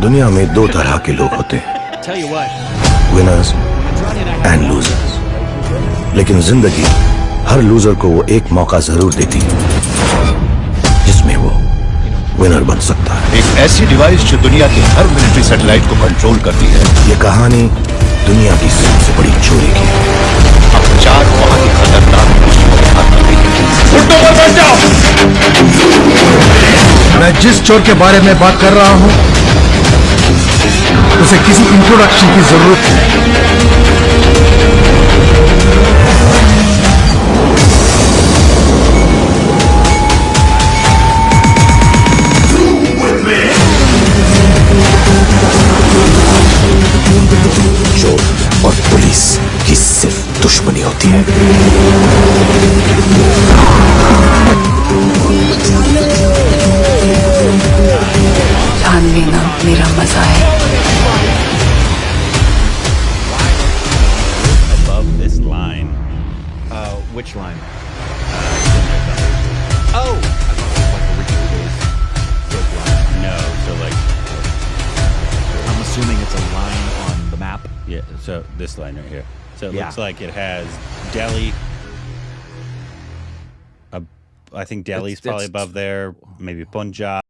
दुनिया में दो तरह के लोग होते हैं। विनर्स एंड लूजर्स लेकिन ज़िंदगी हर लूजर को वो एक मौका ज़रूर देती है जिसमें वो विनर बन सकता है। एक ऐसी डिवाइस जो दुनिया की हर मिलिट्री सैटेलाइट को कंट्रोल करती है। ये कहानी दुनिया की सबसे बड़ी चोरी की है। अब चार ही खतरनाक मुश्किलों के जाओ। मैं जिस चोर के बारे में बात कर रहा हूँ उसे किसी इंट्रोडक्शन की ज़रूरत चोर और पुलिस की सिर्फ़ दुश्मनी होती है। So like. I'm assuming it's a line on the map. Yeah, so this line right here. So it Yeah. looks like it has Delhi. Uh, I think Delhi's It's- probably it's- above there. Maybe Punjab.